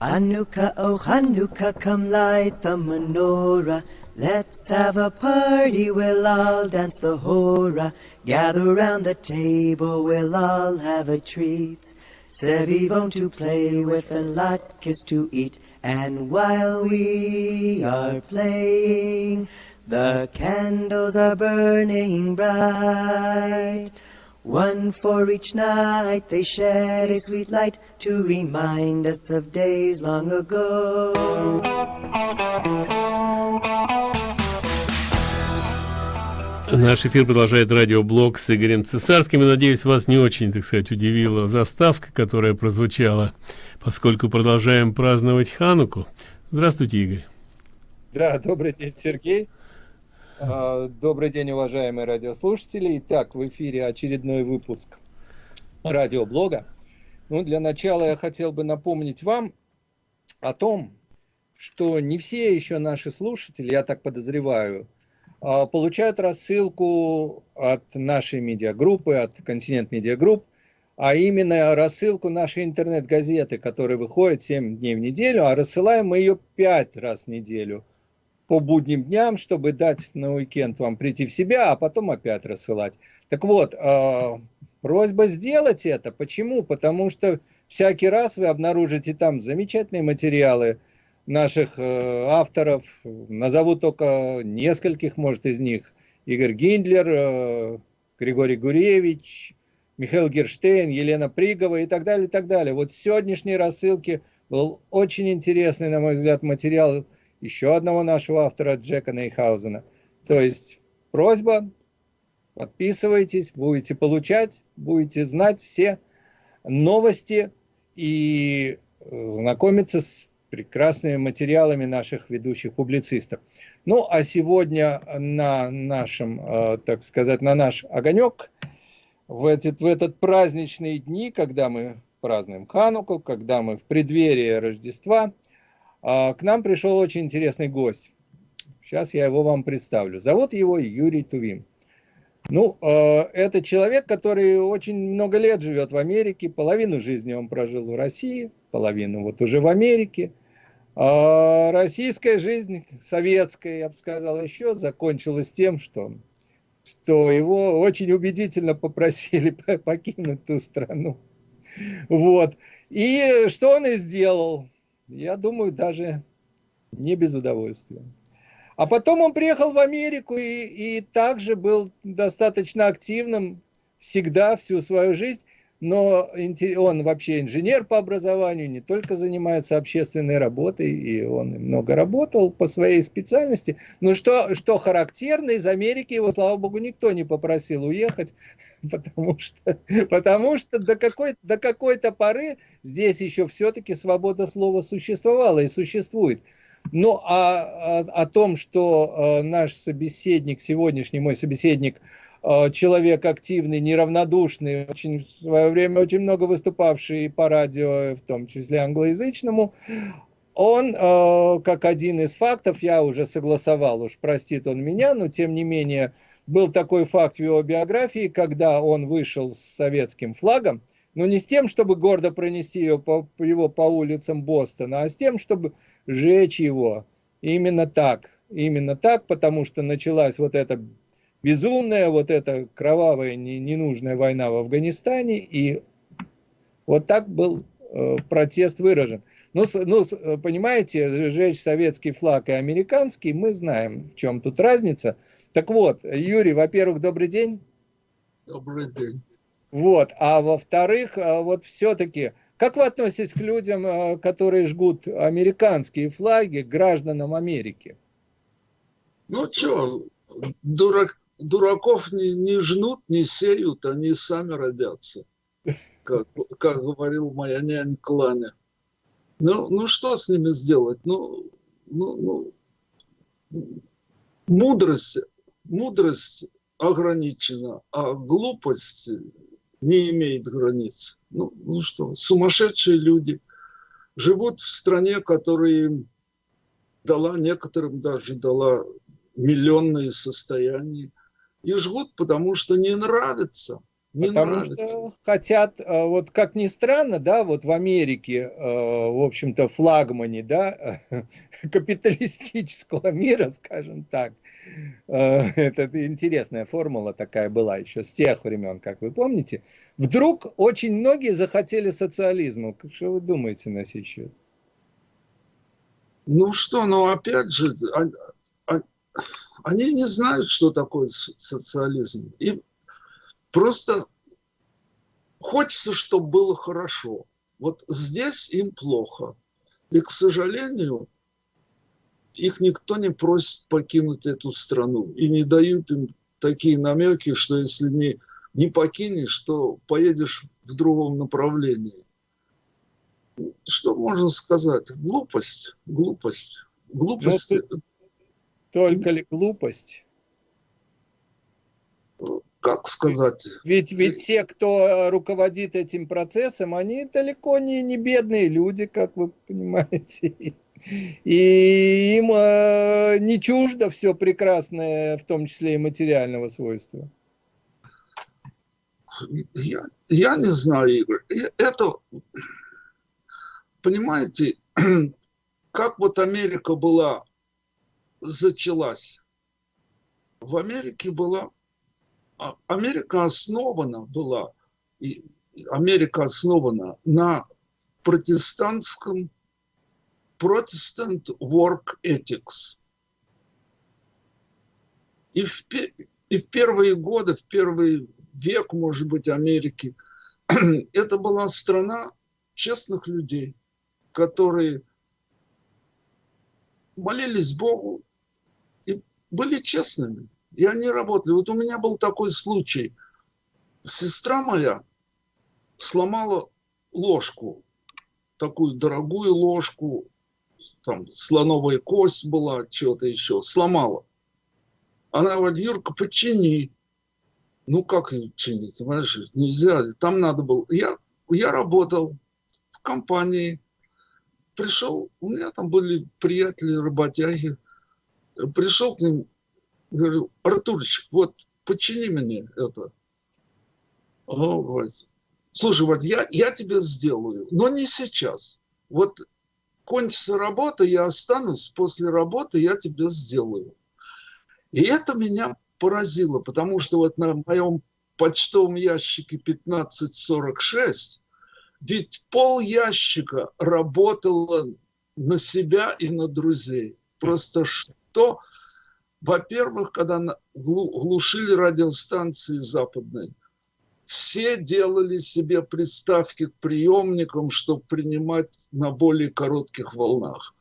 Hanukkah, oh Hanukkah, come light the menorah. Let's have a party, we'll all dance the hora. Gather round the table, we'll all have a treat. Sevivon to play with and latkes to eat. And while we are playing, the candles are burning bright. One for each night they shed a sweet light to remind us of days long ago. Наш эфир продолжает радиоблог с Игорем Цесарским. И, надеюсь, вас не очень, так сказать, удивила заставка, которая прозвучала, поскольку продолжаем праздновать Хануку. Здравствуйте, Игорь. Да, добрый день, Сергей. А, добрый день, уважаемые радиослушатели. Итак, в эфире очередной выпуск радиоблога. Ну, для начала я хотел бы напомнить вам о том, что не все еще наши слушатели, я так подозреваю, а, получают рассылку от нашей медиагруппы, от Континент Медиагрупп, а именно рассылку нашей интернет-газеты, которая выходит 7 дней в неделю, а рассылаем мы ее 5 раз в неделю – по будним дням, чтобы дать на уикенд вам прийти в себя, а потом опять рассылать. Так вот, э, просьба сделать это. Почему? Потому что всякий раз вы обнаружите там замечательные материалы наших э, авторов. Назову только нескольких, может, из них. Игорь Гиндлер, э, Григорий Гуревич, Михаил Герштейн, Елена Пригова и так далее, и так далее. Вот сегодняшней рассылке был очень интересный, на мой взгляд, материал еще одного нашего автора Джека Нейхаузена. То есть просьба, подписывайтесь, будете получать, будете знать все новости и знакомиться с прекрасными материалами наших ведущих публицистов. Ну, а сегодня на нашем, э, так сказать, на наш огонек, в этот, в этот праздничные дни, когда мы празднуем Хануку, когда мы в преддверии Рождества – к нам пришел очень интересный гость. Сейчас я его вам представлю. Зовут его Юрий Тувим. Ну, а, это человек, который очень много лет живет в Америке. Половину жизни он прожил в России, половину вот уже в Америке. А российская жизнь, советская, я бы сказал, еще закончилась тем, что, что его очень убедительно попросили покинуть ту страну. Вот. И что он и сделал я думаю, даже не без удовольствия. А потом он приехал в Америку и, и также был достаточно активным всегда, всю свою жизнь но он вообще инженер по образованию, не только занимается общественной работой, и он много работал по своей специальности. Но что, что характерно, из Америки его, слава богу, никто не попросил уехать, потому что, потому что до какой-то до какой поры здесь еще все-таки свобода слова существовала и существует. Ну, а, а о том, что э, наш собеседник, сегодняшний мой собеседник, человек активный, неравнодушный, очень, в свое время очень много выступавший по радио, в том числе англоязычному, он, э, как один из фактов, я уже согласовал, уж простит он меня, но тем не менее, был такой факт в его биографии, когда он вышел с советским флагом, но не с тем, чтобы гордо пронести его по, его по улицам Бостона, а с тем, чтобы сжечь его. Именно так, именно так, потому что началась вот эта безумная вот эта кровавая ненужная война в Афганистане, и вот так был э, протест выражен. Ну, ну, понимаете, сжечь советский флаг и американский, мы знаем, в чем тут разница. Так вот, Юрий, во-первых, добрый день. Добрый день. Вот, а во-вторых, э, вот все-таки, как вы относитесь к людям, э, которые жгут американские флаги гражданам Америки? Ну что, дурак, дураков не, не жнут, не сеют, они сами родятся, как, как говорил моя нянь Кланя. Ну, ну что с ними сделать? Ну, ну, ну, мудрость, мудрость ограничена, а глупость не имеет границ. Ну, ну что, сумасшедшие люди живут в стране, которая им дала, некоторым даже дала миллионные состояния и жгут, потому что не нравится. Не Потому нравится. что хотят, э, вот как ни странно, да, вот в Америке, э, в общем-то, флагмане, да, капиталистического мира, скажем так, э, это интересная формула такая была еще с тех времен, как вы помните, вдруг очень многие захотели социализма. Что вы думаете на сей счет? Ну что, ну опять же, они не знают, что такое социализм. И просто хочется, чтобы было хорошо. Вот здесь им плохо. И, к сожалению, их никто не просит покинуть эту страну. И не дают им такие намеки, что если не, не покинешь, то поедешь в другом направлении. Что можно сказать? Глупость, глупость, глупость. Ну, только ли глупость? Как сказать? Ведь, ведь те, кто руководит этим процессом, они далеко не, не бедные люди, как вы понимаете. И им э, не чуждо все прекрасное, в том числе и материального свойства. Я, я не знаю, Игорь. Это, понимаете, как вот Америка была зачалась. В Америке была... А, Америка основана была, и Америка основана на протестантском Protestant Work Ethics. И в, и в первые годы, в первый век, может быть, Америки, это была страна честных людей, которые молились Богу, были честными, и они работали. Вот у меня был такой случай. Сестра моя сломала ложку, такую дорогую ложку, там слоновая кость была, что-то еще, сломала. Она говорит, Юрка, почини. Ну, как ее чинить, понимаешь, нельзя, там надо было. Я, я работал в компании, пришел, у меня там были приятели, работяги, пришел к ним, говорю, Артурчик, вот почини мне это. Он говорит, слушай, вот я, я тебе сделаю, но не сейчас. Вот кончится работа, я останусь, после работы я тебе сделаю. И это меня поразило, потому что вот на моем почтовом ящике 1546 ведь пол ящика работало на себя и на друзей. Просто что? Во-первых, когда глушили радиостанции западные, все делали себе приставки к приемникам, чтобы принимать на более коротких волнах.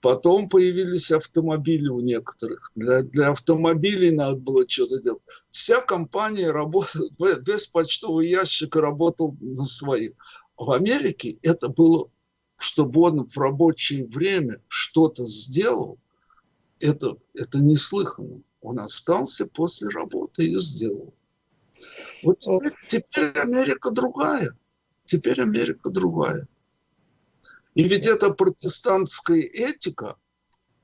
Потом появились автомобили у некоторых. Для, для автомобилей надо было что-то делать. Вся компания работала, без почтового ящика работал на своих. В Америке это было, чтобы он в рабочее время что-то сделал, это, это неслыханно. Он остался после работы и сделал. Вот теперь, теперь Америка другая. Теперь Америка другая. И ведь эта протестантская этика,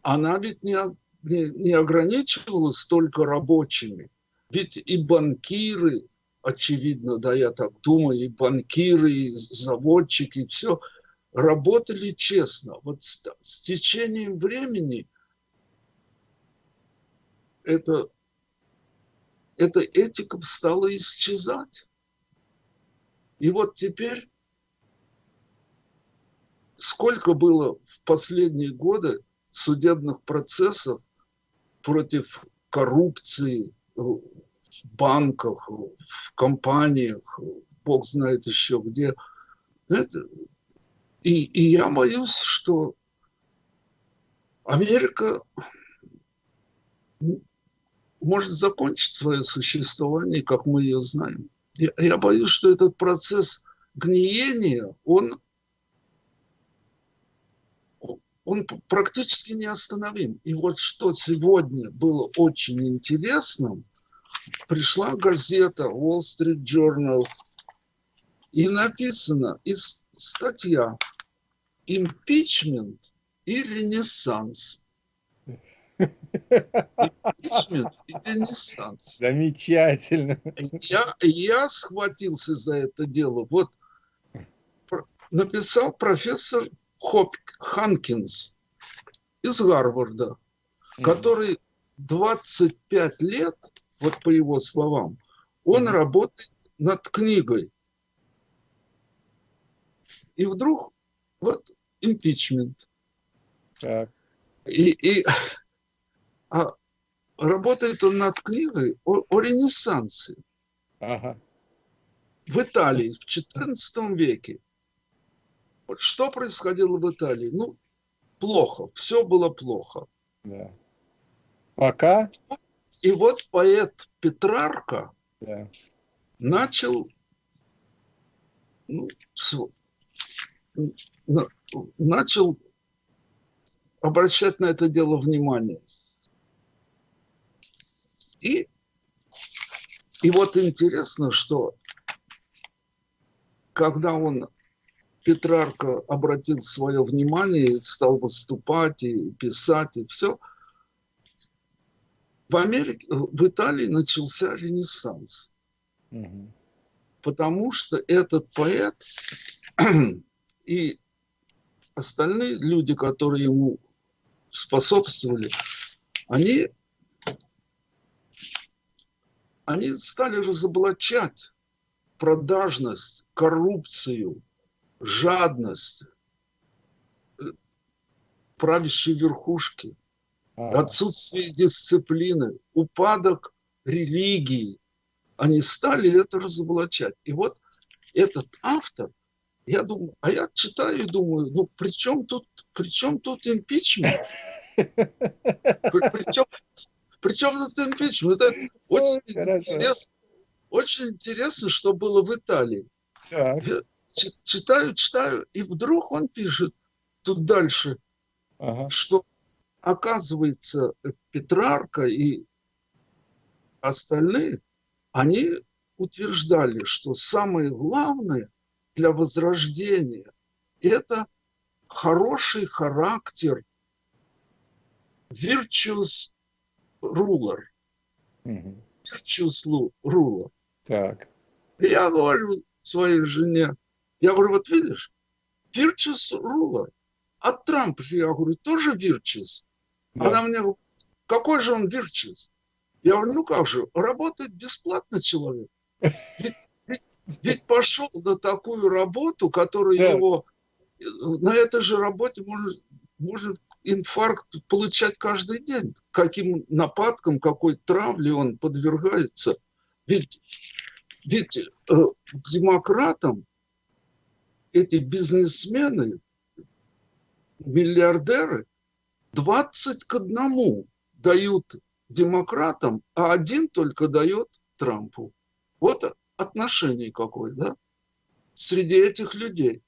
она ведь не, не, не ограничивалась только рабочими. Ведь и банкиры, очевидно, да, я так думаю, и банкиры, и заводчики, и все, работали честно. Вот с, с течением времени это, эта этика стала исчезать. И вот теперь сколько было в последние годы судебных процессов против коррупции, в банках, в компаниях, бог знает еще где. Это, и, и я боюсь, что Америка может закончить свое существование, как мы ее знаем. Я, я боюсь, что этот процесс гниения, он, он практически неостановим. И вот что сегодня было очень интересным – пришла газета Wall Street Journal, и написано из статья «Импичмент и ренессанс». Импичмент и ренессанс. Замечательно. Я, я схватился за это дело. Вот написал профессор Хоп, Ханкинс из Гарварда, который 25 лет, вот по его словам, он mm-hmm. работает над книгой. И вдруг вот импичмент. Так. И, и а работает он над книгой о, о Ренессансе. Ага. В Италии в XIV веке. Вот что происходило в Италии? Ну, плохо. Все было плохо. Да. Пока? И вот поэт Петрарка да. начал ну, начал обращать на это дело внимание. И, и вот интересно, что когда он, Петрарка, обратил свое внимание, стал выступать и писать, и все, в Америке, в Италии начался Ренессанс. Угу. Потому что этот поэт и остальные люди, которые ему способствовали, они, они стали разоблачать продажность, коррупцию, жадность э, правящей верхушки, отсутствие дисциплины, упадок религии. Они стали это разоблачать. И вот этот автор – я думаю, а я читаю и думаю, ну при чем тут, при чем тут импичмент? Причем, причем тут импичмент? Это очень, интересно, очень интересно, что было в Италии. Так. Я читаю, читаю, и вдруг он пишет тут дальше, ага. что оказывается Петрарка и остальные, они утверждали, что самое главное – для возрождения. Это хороший характер, virtuous ruler. Virtuous ruler. Так. Я говорю своей жене, я говорю, вот видишь, virtuous ruler. А Трамп же, я говорю, тоже virtuous. Да. Она мне говорит, какой же он virtuous? Я говорю, ну как же, работает бесплатно человек. Ведь ведь пошел на такую работу, которая да. его... На этой же работе может, может инфаркт получать каждый день. Каким нападкам, какой травле он подвергается. Ведь, ведь э, демократам эти бизнесмены, миллиардеры 20 к одному дают демократам, а один только дает Трампу. Вот отношений какой, да, среди этих людей.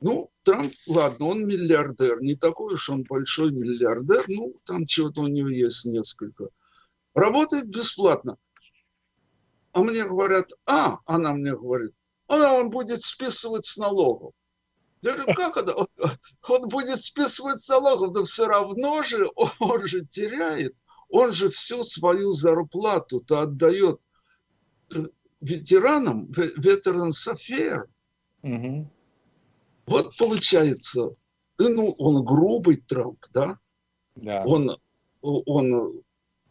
Ну, Трамп, ладно, он миллиардер, не такой уж он большой миллиардер, ну, там чего-то у него есть несколько. Работает бесплатно. А мне говорят, а, она мне говорит, а он будет списывать с налогов. Я говорю, как это? Он, будет списывать с налогов, но все равно же он же теряет. Он же всю свою зарплату-то отдает э, ветеранам, Veterans Affair. Угу. Вот получается, ну, он грубый Трамп, да? да. Он, он,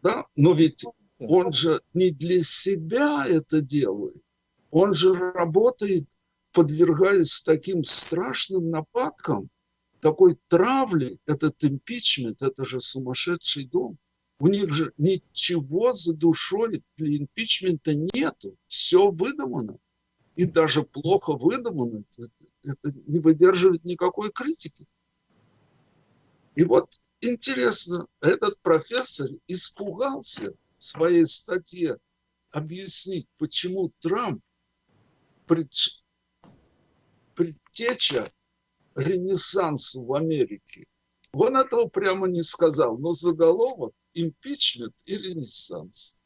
да, но ведь он же не для себя это делает. Он же работает, подвергаясь таким страшным нападкам, такой травли, этот импичмент, это же сумасшедший дом. У них же ничего за душой для импичмента нету. Все выдумано. И даже плохо выдумано. Это, не выдерживает никакой критики. И вот интересно, этот профессор испугался в своей статье объяснить, почему Трамп пред, предтеча ренессансу в Америке. Он этого прямо не сказал, но заголовок импичмент и ренессанс.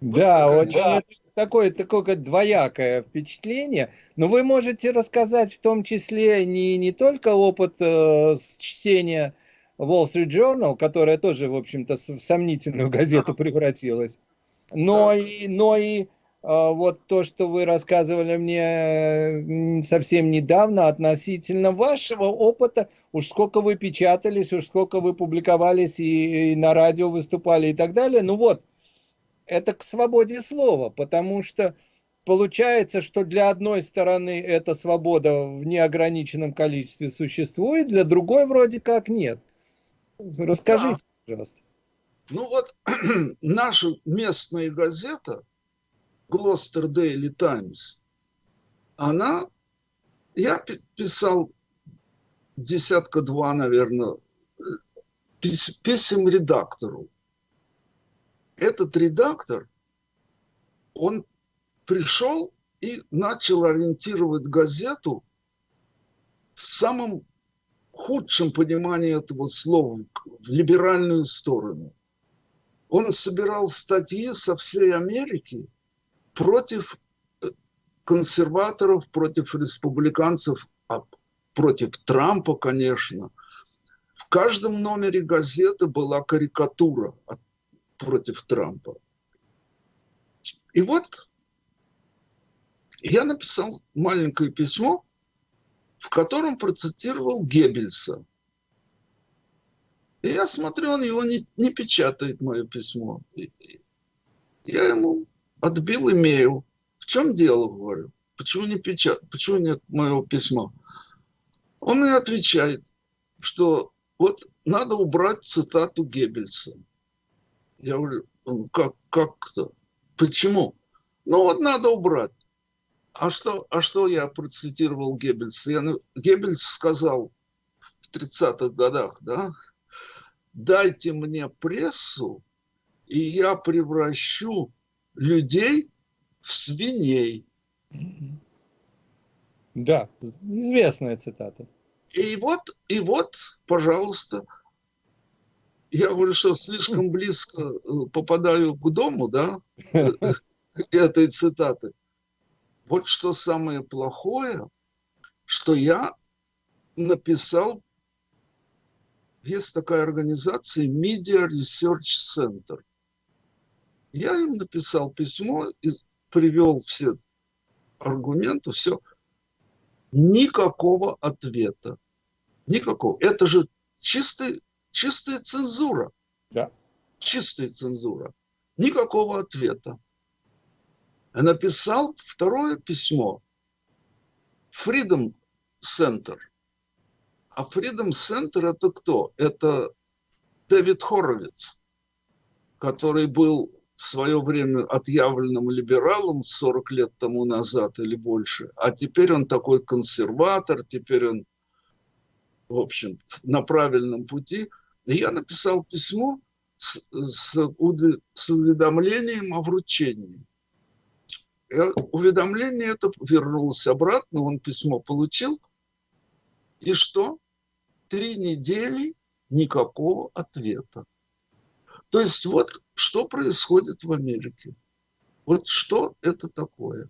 Да, вот очень да. Такое, такое двоякое впечатление. Но вы можете рассказать в том числе не, не только опыт э, чтения Wall Street Journal, которая тоже, в общем-то, в сомнительную газету превратилась. Но и, но и а, вот то, что вы рассказывали мне совсем недавно относительно вашего опыта, уж сколько вы печатались, уж сколько вы публиковались и, и на радио выступали и так далее. Ну вот, это к свободе слова, потому что получается, что для одной стороны эта свобода в неограниченном количестве существует, для другой вроде как нет. Расскажите, да. пожалуйста. Ну вот, наша местная газета – Gloucester Daily Times, она, я писал десятка-два, наверное, писем редактору. Этот редактор, он пришел и начал ориентировать газету в самом худшем понимании этого слова, в либеральную сторону. Он собирал статьи со всей Америки – против э, консерваторов, против республиканцев, а против Трампа, конечно. В каждом номере газеты была карикатура от, против Трампа. И вот я написал маленькое письмо, в котором процитировал Геббельса. И я смотрю, он его не, не печатает, мое письмо. И, я ему отбил имейл. В чем дело, говорю? Почему не печат? Почему нет моего письма? Он мне отвечает, что вот надо убрать цитату Геббельса. Я говорю, «Ну, как, как-то? Почему? Ну вот надо убрать. А что, а что я процитировал Геббельса? Я, Геббельс сказал в 30-х годах, да, дайте мне прессу, и я превращу людей в свиней. Да, известная цитата. И вот, и вот, пожалуйста, я говорю, что слишком близко э, попадаю к дому, да, этой цитаты. Вот что самое плохое, что я написал, есть такая организация Media Research Center. Я им написал письмо и привел все аргументы, все. Никакого ответа. Никакого. Это же чистый, чистая цензура. Да. Чистая цензура. Никакого ответа. Написал второе письмо. Freedom Center. А Freedom Center это кто? Это Дэвид Хоровиц, который был в свое время отъявленным либералом 40 лет тому назад или больше, а теперь он такой консерватор, теперь он, в общем, на правильном пути. Я написал письмо с, с, с уведомлением о вручении. И уведомление это вернулось обратно, он письмо получил. И что? Три недели никакого ответа. То есть вот что происходит в Америке. Вот что это такое.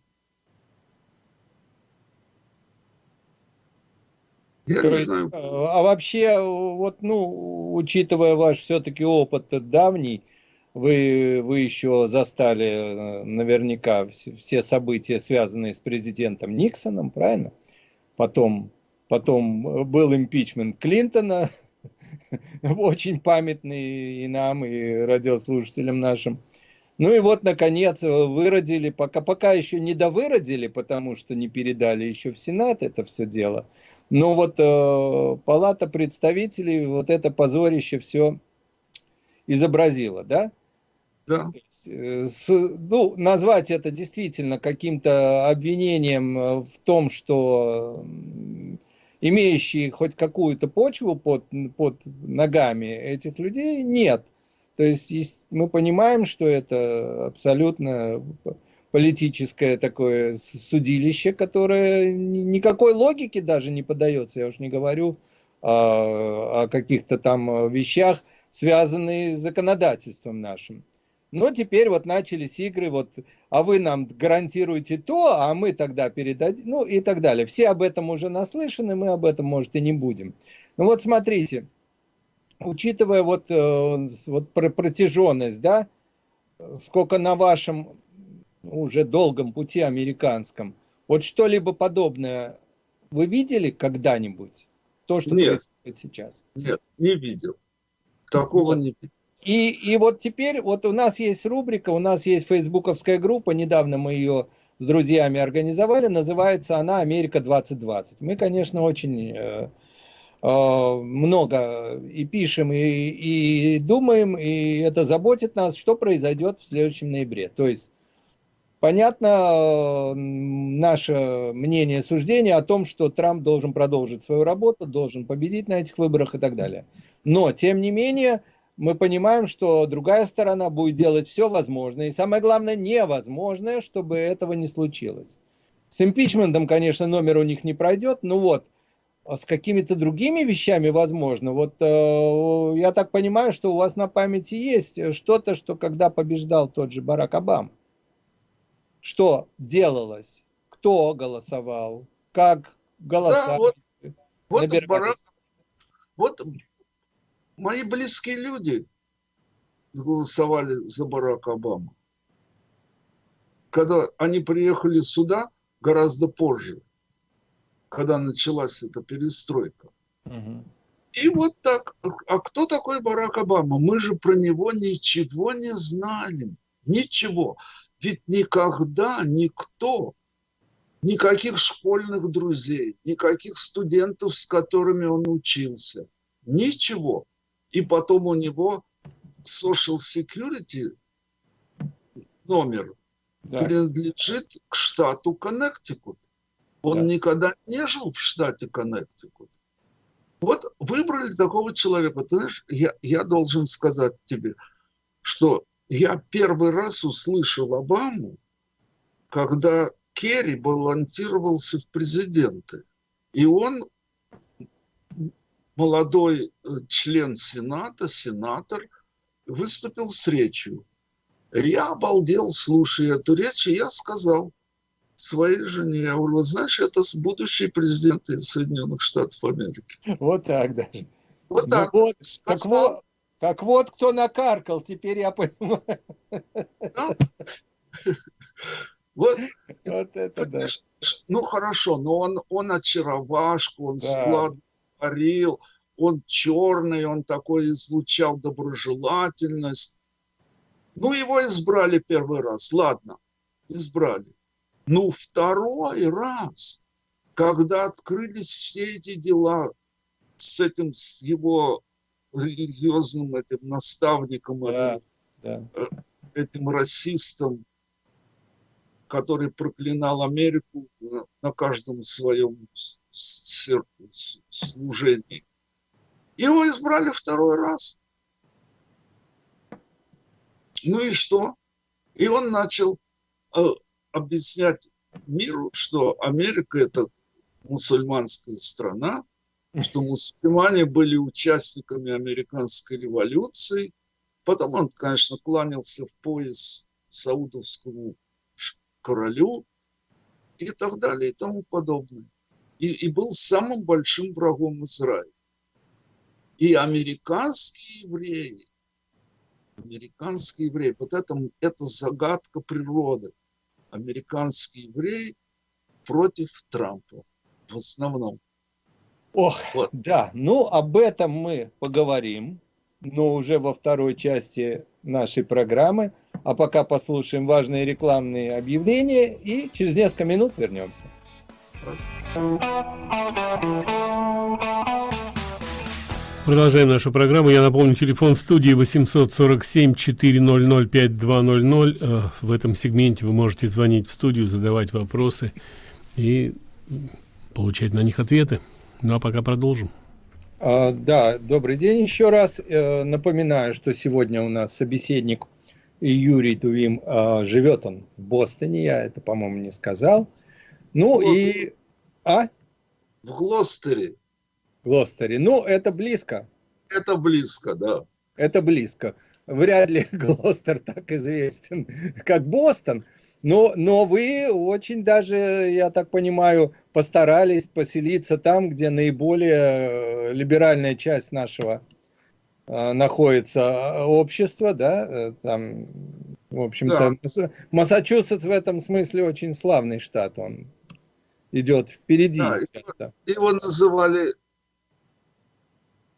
Я не знаю. А вообще, вот, ну, учитывая ваш все-таки опыт давний, вы, вы еще застали э, наверняка все события, связанные с президентом Никсоном, правильно? Потом, потом был импичмент Клинтона, очень памятный и нам, и радиослушателям нашим. Ну и вот, наконец, выродили, пока, пока еще не довыродили, потому что не передали еще в Сенат это все дело. Но вот э, Палата представителей вот это позорище все изобразила, да? Да. Э, ну, назвать это действительно каким-то обвинением в том, что имеющие хоть какую-то почву под, под ногами этих людей, нет. То есть мы понимаем, что это абсолютно политическое такое судилище, которое никакой логике даже не подается. Я уж не говорю о, о каких-то там вещах, связанных с законодательством нашим. Но теперь вот начались игры, вот, а вы нам гарантируете то, а мы тогда передадим, ну и так далее. Все об этом уже наслышаны, мы об этом, может, и не будем. Ну вот смотрите, учитывая вот, э, вот протяженность, да, сколько на вашем уже долгом пути американском, вот что-либо подобное вы видели когда-нибудь? То, что нет, происходит сейчас? Нет, не видел. Такого вот. не видел. И, и вот теперь, вот у нас есть рубрика, у нас есть фейсбуковская группа, недавно мы ее с друзьями организовали, называется она «Америка 2020». Мы, конечно, очень э, э, много и пишем, и, и думаем, и это заботит нас, что произойдет в следующем ноябре. То есть Понятно наше мнение, суждение о том, что Трамп должен продолжить свою работу, должен победить на этих выборах и так далее. Но, тем не менее, мы понимаем, что другая сторона будет делать все возможное, и самое главное, невозможное, чтобы этого не случилось. С импичментом, конечно, номер у них не пройдет, но вот а с какими-то другими вещами возможно. Вот э, я так понимаю, что у вас на памяти есть что-то, что когда побеждал тот же Барак Обама, что делалось, кто голосовал, как голосовали. Да, вот, вот, Барак, вот мои близкие люди голосовали за Барака Обаму. Когда они приехали сюда гораздо позже, когда началась эта перестройка. Угу. И вот так. А кто такой Барак Обама? Мы же про него ничего не знали. Ничего. Ведь никогда никто, никаких школьных друзей, никаких студентов, с которыми он учился, ничего. И потом у него social security номер да. принадлежит к штату Коннектикут. Он да. никогда не жил в штате Коннектикут. Вот выбрали такого человека. Ты знаешь, я, я должен сказать тебе, что я первый раз услышал Обаму, когда Керри балансировался в президенты. И он, молодой э, член Сената, сенатор, выступил с речью. Я обалдел, слушая эту речь, и я сказал своей жене, я говорю, знаешь, это будущий президент Соединенных Штатов Америки. Вот так, да. Вот ну так. Вот, так вот, так вот, кто накаркал, теперь я понимаю. Вот, вот это да. Ну хорошо, но он, он очаровашку, он да. склад он черный, он такой излучал доброжелательность. Ну, его избрали первый раз, ладно, избрали. Ну, второй раз, когда открылись все эти дела с этим, с его религиозным этим наставником, да, этим, да. Э, этим расистом, который проклинал Америку на каждом своем служении. Его избрали второй раз. Ну и что? И он начал э, объяснять миру, что Америка это мусульманская страна, что мусульмане были участниками американской революции. Потом он, конечно, кланялся в пояс саудовскому королю и так далее и тому подобное. И, и был самым большим врагом Израиля. И американские евреи, американские евреи, вот это, это загадка природы. Американские евреи против Трампа в основном. Ох, вот. да, ну об этом мы поговорим, но уже во второй части нашей программы. А пока послушаем важные рекламные объявления и через несколько минут вернемся. Продолжаем нашу программу. Я напомню, телефон в студии 847-400-5200. Э, в этом сегменте вы можете звонить в студию, задавать вопросы и получать на них ответы. Ну а пока продолжим. А, да, добрый день еще раз. Э, напоминаю, что сегодня у нас собеседник Юрий Тувим. Э, живет он в Бостоне, я это, по-моему, не сказал. Ну и... А? В Глостере. Глостере. Ну, это близко. Это близко, да. Это близко. Вряд ли Глостер так известен, как Бостон. Но, но вы очень даже, я так понимаю, постарались поселиться там, где наиболее э, либеральная часть нашего э, находится общество, да, там, в общем-то, да. Массачусетс в этом смысле очень славный штат, он идет впереди. Да, его, его называли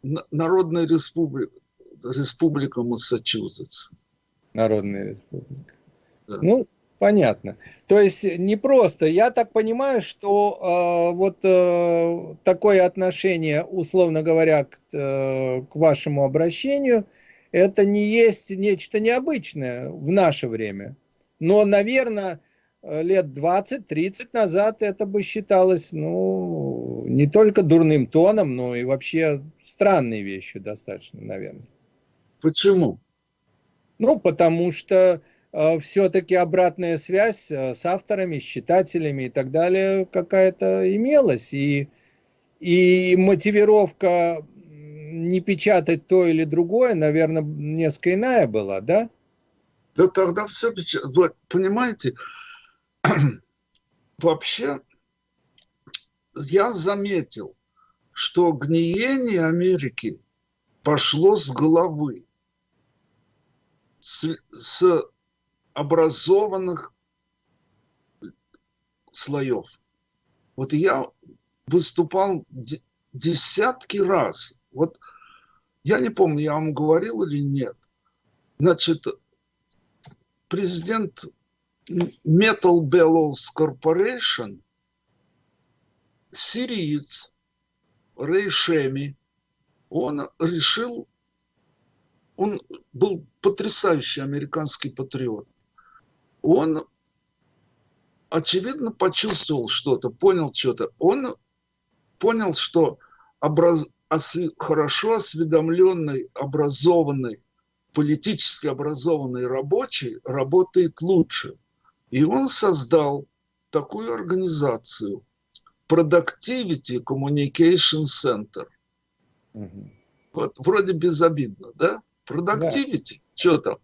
Народная республика, республика Массачусетс. Народная республика. Да. Ну, понятно. То есть не просто. Я так понимаю, что э, вот э, такое отношение, условно говоря, к, э, к вашему обращению, это не есть нечто необычное в наше время. Но, наверное, лет 20-30 назад это бы считалось, ну, не только дурным тоном, но и вообще странной вещью достаточно, наверное. Почему? Ну, потому что э, все-таки обратная связь э, с авторами, с читателями и так далее какая-то имелась. И, и мотивировка не печатать то или другое, наверное, несколько иная была, да? Да тогда все печатать. Вот, понимаете, вообще я заметил, что гниение Америки пошло с головы с, с образованных слоев. Вот я выступал десятки раз. Вот я не помню, я вам говорил или нет. Значит, президент Metal Bellows Corporation, сириец Рэй Шеми, он решил он был потрясающий американский патриот. Он, очевидно, почувствовал что-то, понял что-то. Он понял, что образ... хорошо осведомленный, образованный, политически образованный рабочий работает лучше. И он создал такую организацию Productivity Communication Center. Угу. Вот вроде безобидно, да? Продактивити, да. что там?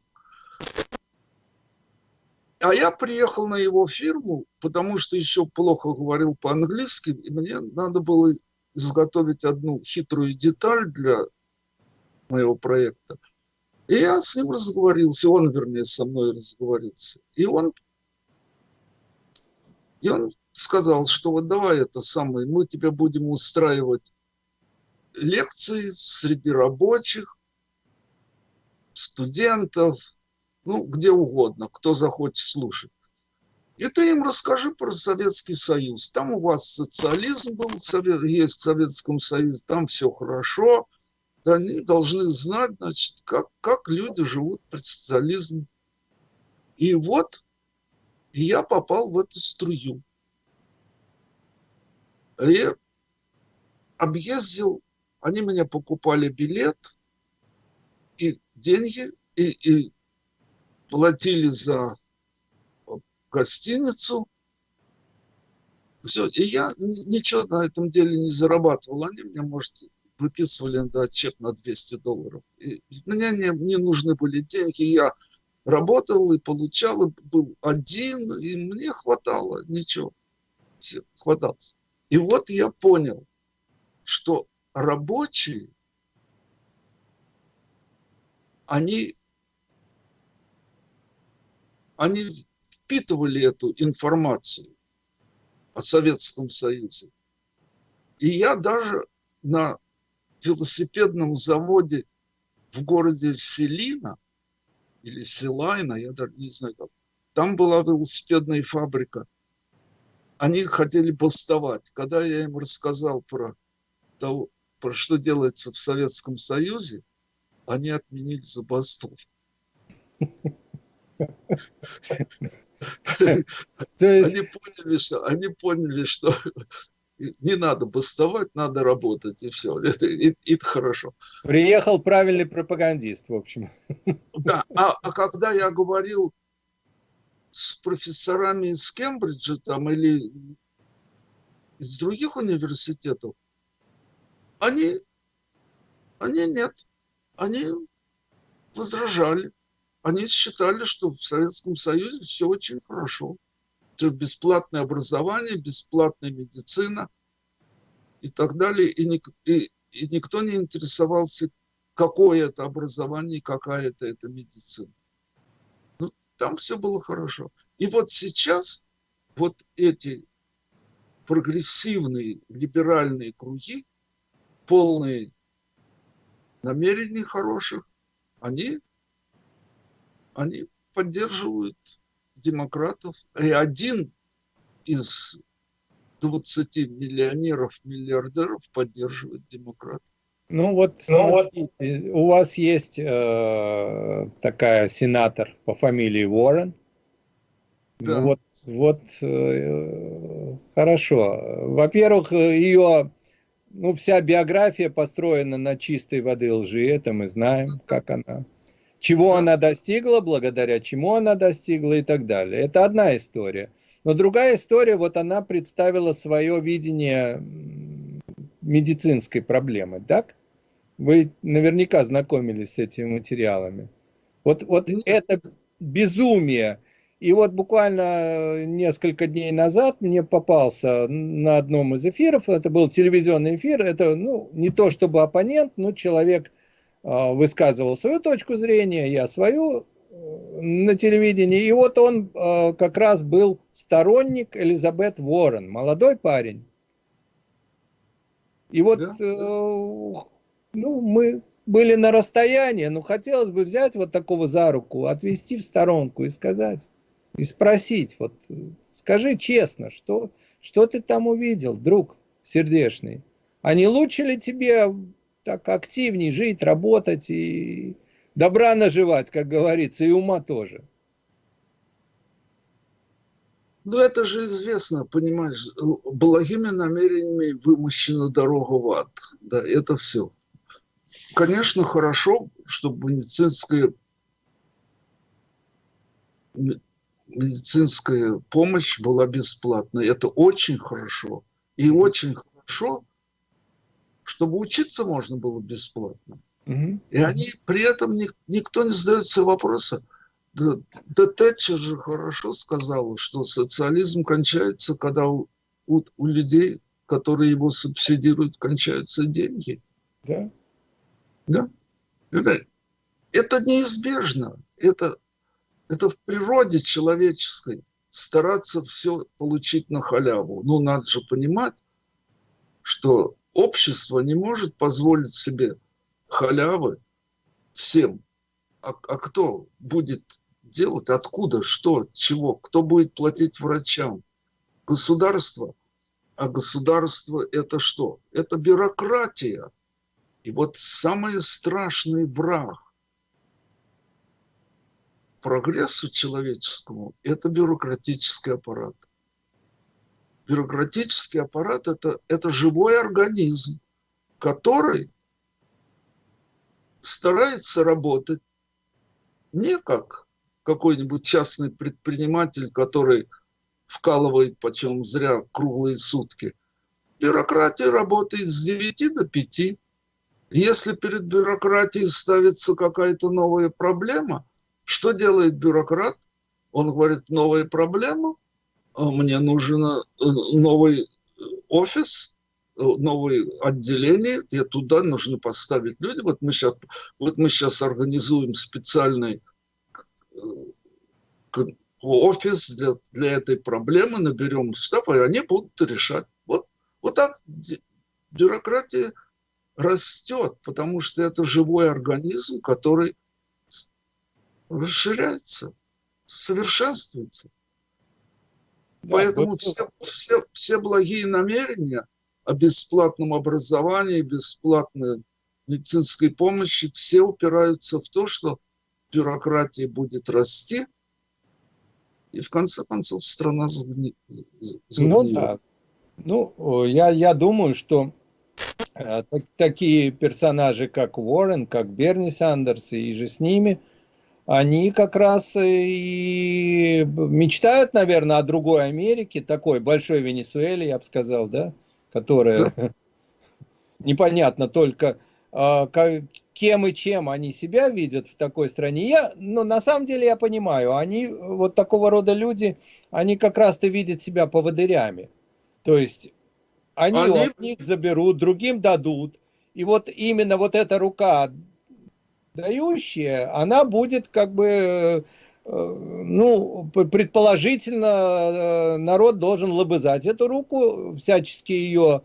А я приехал на его фирму, потому что еще плохо говорил по-английски, и мне надо было изготовить одну хитрую деталь для моего проекта. И я с ним разговорился, он, вернее, со мной разговорился. И он, и он сказал, что вот давай это самое, мы тебе будем устраивать лекции среди рабочих, студентов, ну, где угодно, кто захочет слушать. И ты им расскажи про Советский Союз. Там у вас социализм был, есть в Советском Союзе, там все хорошо. Они должны знать, значит, как, как люди живут при социализме. И вот я попал в эту струю. И объездил, они меня покупали билет – и деньги, и, и платили за гостиницу. Все. И я ничего на этом деле не зарабатывал. Они мне, может, выписывали да, чек на 200 долларов. И мне не, не нужны были деньги. Я работал и получал, и был один, и мне хватало, ничего. Все, хватало. И вот я понял, что рабочие они, они впитывали эту информацию о Советском Союзе. И я даже на велосипедном заводе в городе Селина или Селайна, я даже не знаю как, там была велосипедная фабрика. Они хотели бастовать. Когда я им рассказал про то, про что делается в Советском Союзе, они отменили забастовку. Они поняли, что, они поняли, что не надо бастовать, надо работать, и все. Это, и, это хорошо. Приехал правильный пропагандист, в общем. Да, а, а когда я говорил с профессорами из Кембриджа там, или из других университетов, они, они нет они возражали. Они считали, что в Советском Союзе все очень хорошо. Бесплатное образование, бесплатная медицина и так далее. И, ник и, и никто не интересовался какое это образование, какая это, это медицина. Ну, там все было хорошо. И вот сейчас вот эти прогрессивные либеральные круги, полные намерений хороших, они, они поддерживают демократов. И один из 20 миллионеров, миллиардеров поддерживает демократов. Ну вот, ну, вот у вас есть э, такая сенатор по фамилии Уоррен. Да. Вот, вот э, хорошо. Во-первых, ее, ну, вся биография построена на чистой воды лжи, это мы знаем, как она. Чего да. она достигла, благодаря чему она достигла и так далее. Это одна история. Но другая история, вот она представила свое видение медицинской проблемы, так? Вы наверняка знакомились с этими материалами. Вот, вот это безумие. И вот буквально несколько дней назад мне попался на одном из эфиров, это был телевизионный эфир, это ну, не то чтобы оппонент, но человек высказывал свою точку зрения, я свою э, на телевидении. И вот он э, как раз был сторонник Элизабет Уоррен, молодой парень. И вот да? э, ну, мы были на расстоянии, но хотелось бы взять вот такого за руку, отвести в сторонку и сказать, и спросить, вот скажи честно, что, что ты там увидел, друг сердечный? А не лучше ли тебе так активнее жить, работать и добра наживать, как говорится, и ума тоже? Ну, это же известно, понимаешь, благими намерениями вымощена дорога в ад. Да, это все. Конечно, хорошо, чтобы медицинская, медицинская помощь была бесплатной. Это очень хорошо. И очень хорошо, чтобы учиться можно было бесплатно. Угу. И они при этом никто не задается вопроса. Да, да Тэтчер же хорошо сказала, что социализм кончается, когда у, у, у людей, которые его субсидируют, кончаются деньги. Да. Да? Это, это неизбежно. Это, это в природе человеческой стараться все получить на халяву. Но надо же понимать, что общество не может позволить себе халявы всем. А, а кто будет делать? Откуда? Что? Чего? Кто будет платить врачам? Государство. А государство это что? Это бюрократия. И вот самый страшный враг прогрессу человеческому – это бюрократический аппарат. Бюрократический аппарат это, – это живой организм, который старается работать не как какой-нибудь частный предприниматель, который вкалывает почем зря круглые сутки. Бюрократия работает с 9 до 5. Если перед бюрократией ставится какая-то новая проблема, что делает бюрократ? Он говорит, новая проблема, мне нужен э, новый э, офис, э, новое отделение, и туда нужно поставить люди. Вот мы сейчас, вот мы сейчас организуем специальный офис для, для этой проблемы, наберем штаб, и они будут решать. Вот, вот так бюрократия растет, потому что это живой организм, который расширяется, совершенствуется. Поэтому вот. все, все, все благие намерения о бесплатном образовании, бесплатной медицинской помощи, все упираются в то, что бюрократия будет расти, и в конце концов страна загни... Ну да. Ну, я, я думаю, что Э, такие персонажи, как Уоррен, как Берни Сандерс и же с ними, они как раз и мечтают, наверное, о другой Америке, такой большой Венесуэле, я бы сказал, да, которая да. непонятно только а, кем и чем они себя видят в такой стране. Я, ну, на самом деле я понимаю, они, вот такого рода люди, они как раз-то видят себя поводырями. То есть они, они... от них заберут, другим дадут. И вот именно вот эта рука дающая, она будет как бы, ну, предположительно, народ должен лобызать эту руку, всячески ее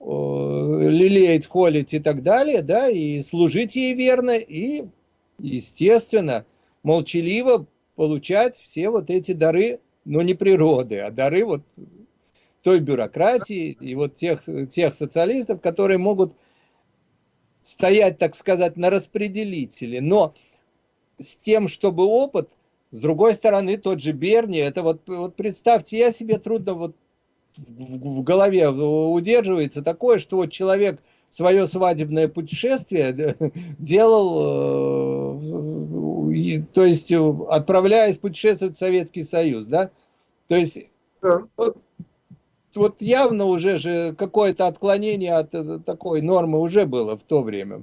лелеять, холить и так далее, да, и служить ей верно, и, естественно, молчаливо получать все вот эти дары, но не природы, а дары вот той бюрократии и вот тех, тех социалистов, которые могут стоять, так сказать, на распределителе. Но с тем, чтобы опыт, с другой стороны, тот же Берни, это вот, вот представьте, я себе трудно вот в, в голове удерживается такое, что вот человек свое свадебное путешествие делал, э, то есть отправляясь путешествовать в Советский Союз, да? То есть вот явно уже же какое-то отклонение от э, такой нормы уже было в то время.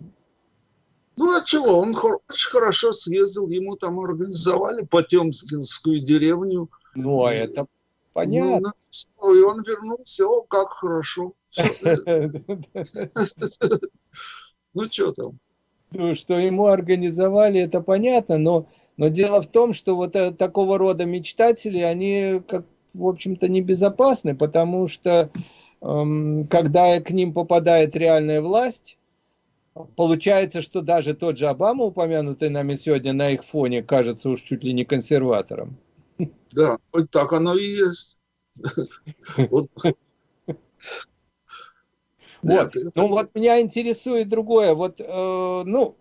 Ну а чего, он очень хорошо съездил, ему там организовали Потемкинскую деревню. Ну а это понятно. Ну, и он вернулся, о, как хорошо. Ну, что там? Ну, что ему организовали, это понятно, но, но дело в том, что вот э, такого рода мечтатели, они, как, в общем-то, небезопасны, потому что эм, когда к ним попадает реальная власть, получается, что даже тот же Обама, упомянутый нами сегодня на их фоне, кажется уж чуть ли не консерватором. Да, вот так оно и есть. Вот. Ну вот меня интересует другое. Вот, э, ну,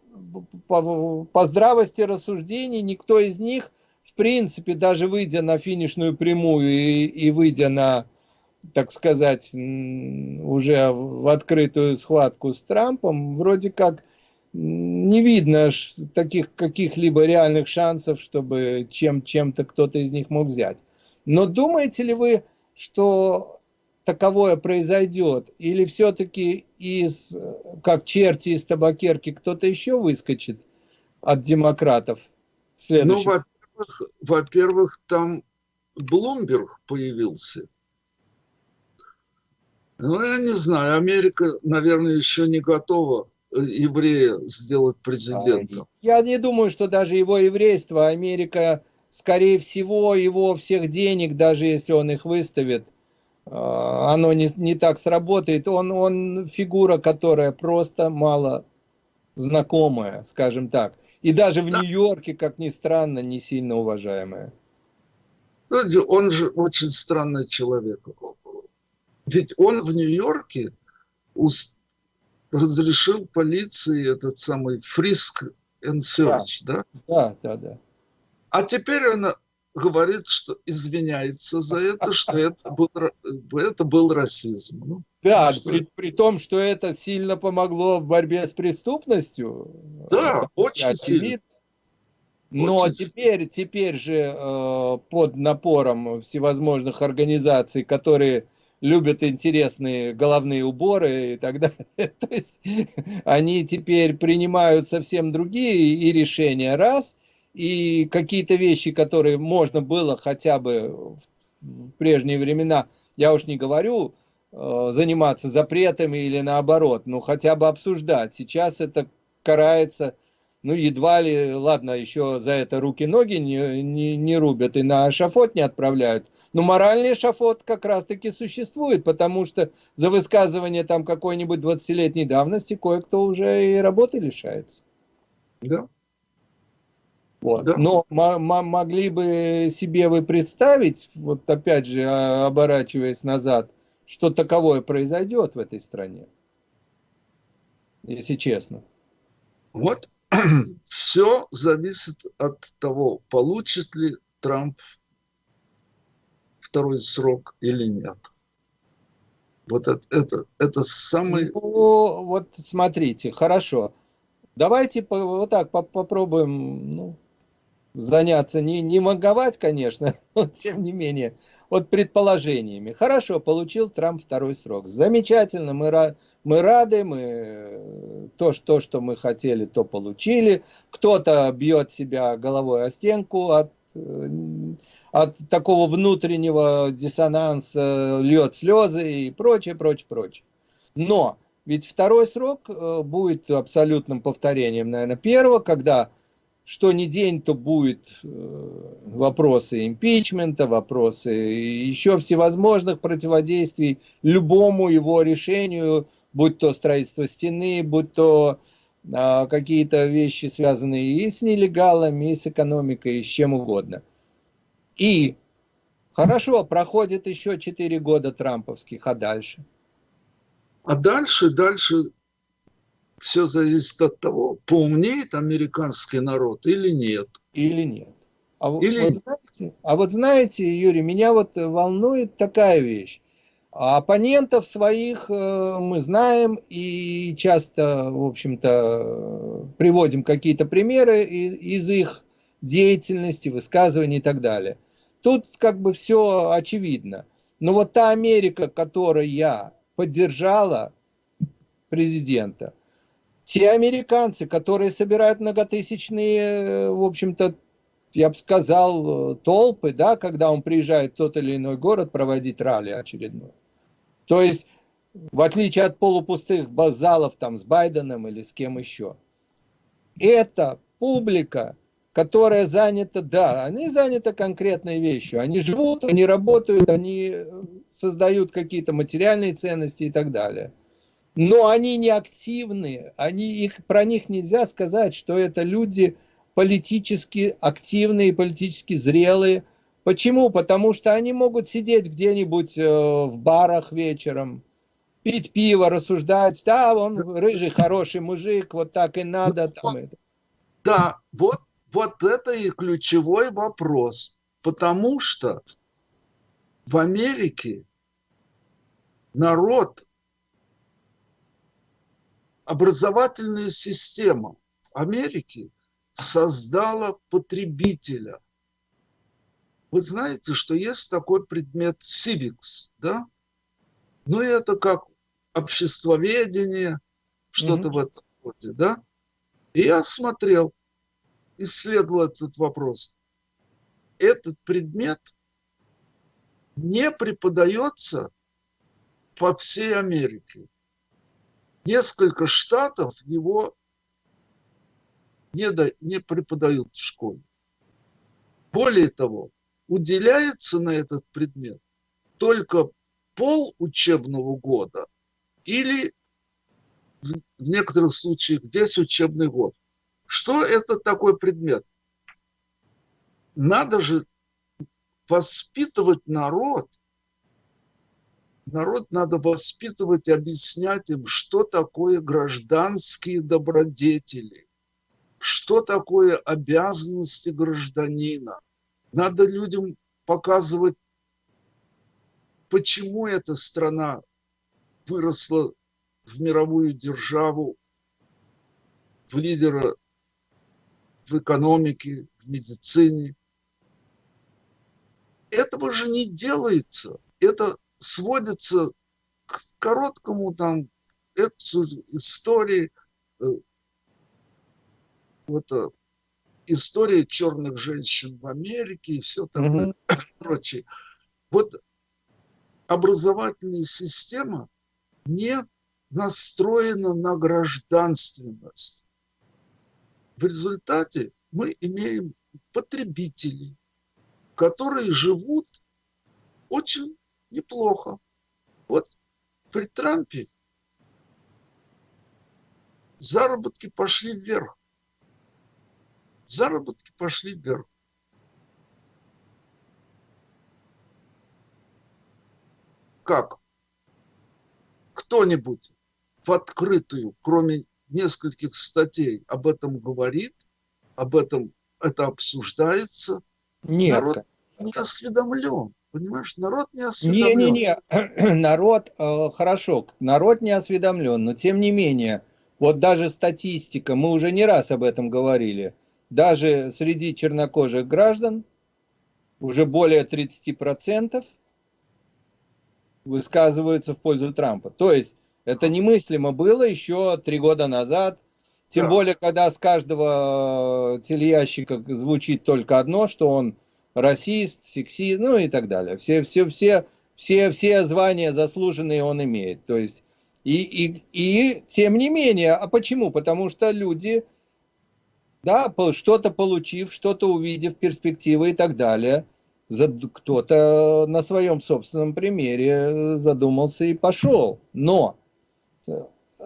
по, по здравости рассуждений никто из них, принципе, даже выйдя на финишную прямую и, и выйдя на, так сказать, уже в открытую схватку с Трампом, вроде как не видно таких каких-либо реальных шансов, чтобы чем, чем-то кто-то из них мог взять. Но думаете ли вы, что таковое произойдет? Или все-таки из, как черти из табакерки, кто-то еще выскочит от демократов? Ну, во-первых, во-первых, там Блумберг появился. Ну, я не знаю, Америка, наверное, еще не готова э, еврея сделать президентом. Я не думаю, что даже его еврейство, Америка, скорее всего, его всех денег, даже если он их выставит, а, оно не, не так сработает. Он, он фигура, которая просто мало знакомая, скажем так. И даже в Нью-Йорке, как ни странно, не сильно уважаемая. Он же очень странный человек. Ведь он в Нью-Йорке разрешил полиции этот самый фриск and search, да? Да, да, да. А теперь он говорит, что извиняется за это, что это был, это был расизм. Ну, да, что... при, при том, что это сильно помогло в борьбе с преступностью. Да, очень сильно. Но очень теперь, теперь же э, под напором всевозможных организаций, которые любят интересные головные уборы и так далее. То есть они теперь принимают совсем другие и решения раз, и какие-то вещи, которые можно было хотя бы в прежние времена, я уж не говорю, э, заниматься запретами или наоборот, но хотя бы обсуждать. Сейчас это карается, ну, едва ли, ладно, еще за это руки-ноги не, не, не рубят и на шафот не отправляют. Но моральный шафот как раз-таки существует, потому что за высказывание там какой-нибудь 20-летней давности кое-кто уже и работы лишается. Да. Вот. Да. Но могли бы себе вы представить, вот опять же, а, оборачиваясь назад, что таковое произойдет в этой стране? Если честно. Вот все зависит от того, получит ли Трамп второй срок или нет. Вот это, это, это самый... Ну, вот смотрите, хорошо. Давайте вот так попробуем ну, заняться, не, не маговать, конечно, но тем не менее, вот предположениями. Хорошо, получил Трамп второй срок. Замечательно, мы, мы рады, мы то, что, что мы хотели, то получили. Кто-то бьет себя головой о стенку от, от такого внутреннего диссонанса, льет слезы и прочее, прочее, прочее. Но Ведь второй срок э, будет абсолютным повторением, наверное, первого, когда что ни день, то будет э, вопросы импичмента, вопросы еще всевозможных противодействий любому его решению, будь то строительство стены, будь то а, какие-то вещи, связанные и с нелегалами, и с экономикой, и с чем угодно. И хорошо, проходит еще 4 года трамповских, а дальше? А дальше, дальше все зависит от того, поумнеет американский народ или нет. Или нет. А, или... Вот знаете, а вот знаете, Юрий, меня вот волнует такая вещь. Оппонентов своих э, мы знаем и часто, в общем-то, приводим какие-то примеры из их деятельности, высказываний и так далее. Тут как бы все очевидно. Но вот та Америка, которой я поддержала президента, те американцы, которые собирают многотысячные, э, в общем-то, я бы сказал, э, толпы, да, когда он приезжает в тот или иной город проводить ралли очередной. То есть, в отличие от полупустых базалов там с Байденом или с кем еще, это публика, которая занята, да, они заняты конкретной вещью. Они живут, они работают, они э, создают какие-то материальные ценности и так далее но они не активны, они, их, про них нельзя сказать, что это люди политически активные, политически зрелые. Почему? Потому что они могут сидеть где-нибудь э, в барах вечером, пить пиво, рассуждать, да, он рыжий, хороший мужик, вот так и надо. Там, это. Да, вот, вот это и ключевой вопрос, потому что в Америке народ образовательная система Америки создала потребителя. Вы знаете, что есть такой предмет civics, да? Ну, это как обществоведение, что-то mm-hmm. в этом роде, да? И я смотрел, исследовал этот вопрос. Этот предмет не преподается по всей Америке несколько штатов его не, до, не преподают в школе. Более того, уделяется на этот предмет только пол учебного года или в некоторых случаях весь учебный год. Что это такой предмет? Надо же воспитывать народ народ надо воспитывать, объяснять им, что такое гражданские добродетели, что такое обязанности гражданина. Надо людям показывать, почему эта страна выросла в мировую державу, в лидера в экономике, в медицине. Этого же не делается. Это сводится к короткому там истории, э, вот э, история черных женщин в Америке и все такое mm-hmm. прочее. Вот образовательная система не настроена на гражданственность. В результате мы имеем потребителей, которые живут очень неплохо. Вот при Трампе заработки пошли вверх. Заработки пошли вверх. Как? Кто-нибудь в открытую, кроме нескольких статей, об этом говорит, об этом это обсуждается. Нет. Народ не осведомлен. Понимаешь, народ не осведомлен. Не-не-не, народ, э, хорошо, народ не осведомлен, но тем не менее, вот даже статистика, мы уже не раз об этом говорили, даже среди чернокожих граждан уже более 30% высказываются в пользу Трампа. То есть это немыслимо было еще три года назад, тем да. более, когда с каждого телеящика звучит только одно, что он расист, сексист, ну и так далее. Все, все, все, все, все звания заслуженные он имеет. То есть И, и, и тем не менее, а почему? Потому что люди, да, что-то получив, что-то увидев, перспективы и так далее, кто-то на своем собственном примере задумался и пошел. Но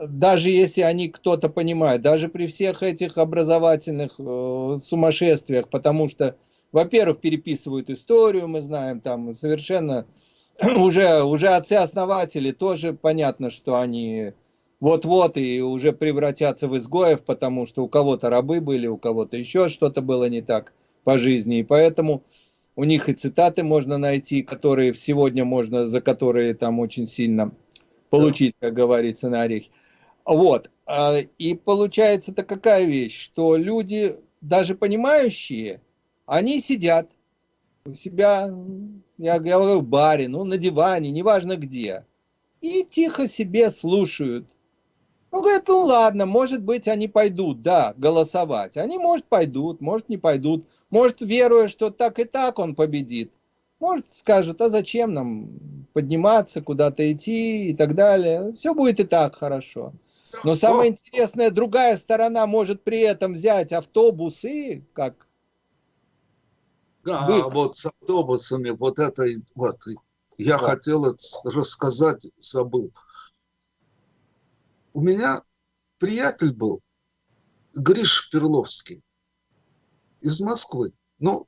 даже если они кто-то понимает, даже при всех этих образовательных э, сумасшествиях, потому что, во-первых, переписывают историю, мы знаем, там совершенно уже, уже отцы-основатели тоже понятно, что они вот-вот и уже превратятся в изгоев, потому что у кого-то рабы были, у кого-то еще что-то было не так по жизни, и поэтому у них и цитаты можно найти, которые сегодня можно, за которые там очень сильно получить, как говорится, на орехи. Вот. А, и получается-то какая вещь, что люди, даже понимающие, они сидят у себя, я говорю, в баре, ну, на диване, неважно где, и тихо себе слушают. Ну, говорят, ну ладно, может быть, они пойдут, да, голосовать. Они, может, пойдут, может, не пойдут. Может, веруя, что так и так он победит. Может, скажут, а зачем нам подниматься, куда-то идти и так далее. Все будет и так хорошо. Но самое интересное, другая сторона может при этом взять автобусы, как... Да, Вы... вот с автобусами, вот это, вот, я вот. хотел рассказать, забыл. У меня приятель был, Гриш Перловский, из Москвы. Но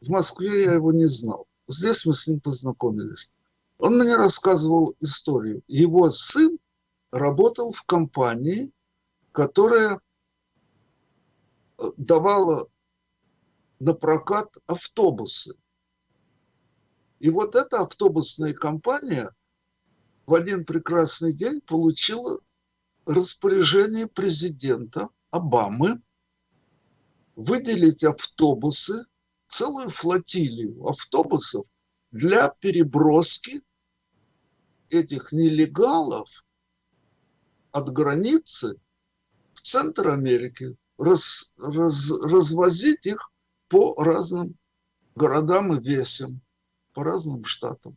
в Москве я его не знал. Здесь мы с ним познакомились. Он мне рассказывал историю. Его сын работал в компании, которая э, давала на прокат автобусы. И вот эта автобусная компания в один прекрасный день получила распоряжение президента Обамы выделить автобусы, целую флотилию автобусов для переброски этих нелегалов от границы в центр Америки, раз, раз, развозить их по разным городам и весям, по разным штатам.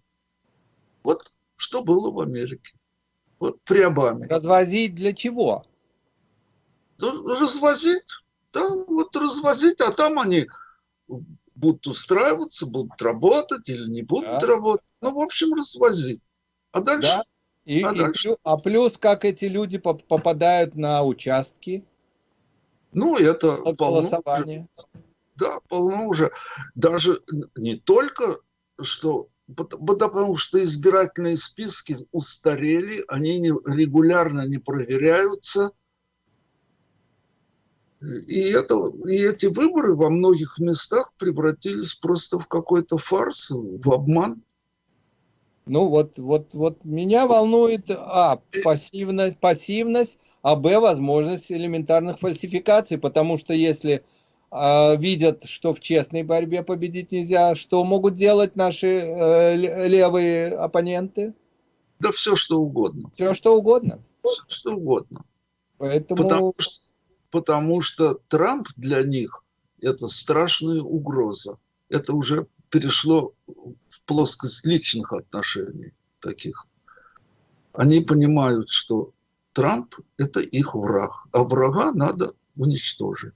Вот что было в Америке. Вот при Обаме. Развозить для чего? Ну, развозить, да, вот развозить, а там они будут устраиваться, будут работать или не будут да. работать. Ну, в общем, развозить. А дальше да. И, а, и плюс, а плюс, как эти люди попадают на участки? Ну, это голосование. Да, полно уже. Даже не только, что потому что избирательные списки устарели, они не, регулярно не проверяются. И, это, и эти выборы во многих местах превратились просто в какой-то фарс, в обман. Ну вот, вот, вот меня волнует, а, пассивность, пассивность, а, б, возможность элементарных фальсификаций, потому что если видят, что в честной борьбе победить нельзя, что могут делать наши э, левые оппоненты? Да все, что угодно. Все, что угодно? Все, что угодно. Поэтому... Потому что, потому что Трамп для них это страшная угроза. Это уже перешло в плоскость личных отношений таких. Они понимают, что Трамп – это их враг, а врага надо уничтожить.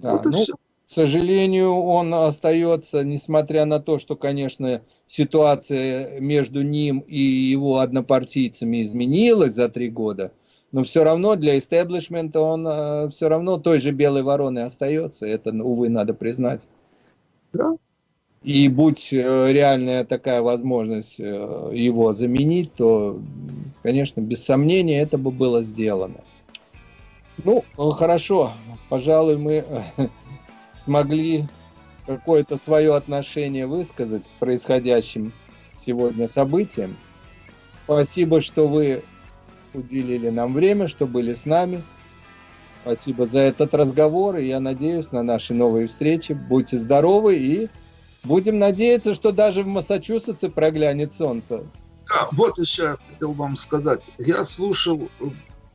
Да, вот ну, все. К сожалению, он остается, несмотря на то, что, конечно, ситуация между ним и его однопартийцами изменилась за три года, но все равно для истеблишмента он э, все равно той же белой вороной остается. Это, увы, надо признать. Да, и будь э, реальная такая возможность э, его заменить, то, конечно, без сомнения это бы было сделано. Ну, хорошо, пожалуй, мы э, смогли какое-то свое отношение высказать к происходящим сегодня событиям. Спасибо, что вы уделили нам время, что были с нами. Спасибо за этот разговор, и я надеюсь на наши новые встречи. Будьте здоровы и Будем надеяться, что даже в Массачусетсе проглянет солнце. Да, вот еще хотел вам сказать. Я слушал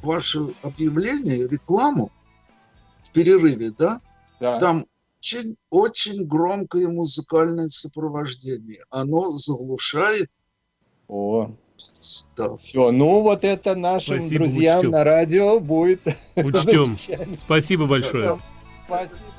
ваше объявление, рекламу в перерыве, да? Да. Там очень, очень громкое музыкальное сопровождение. Оно заглушает О. Да. Все, ну вот это нашим Спасибо, друзьям учтем. на радио будет. Учтем. Спасибо большое. Спасибо.